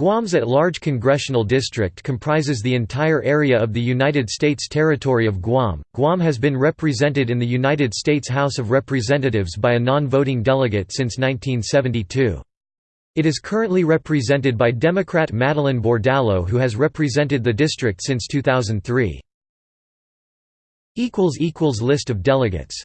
Guam's at-large congressional district comprises the entire area of the United States territory of Guam. Guam has been represented in the United States House of Representatives by a non-voting delegate since 1972. It is currently represented by Democrat Madeline Bordallo who has represented the district since 2003. List of delegates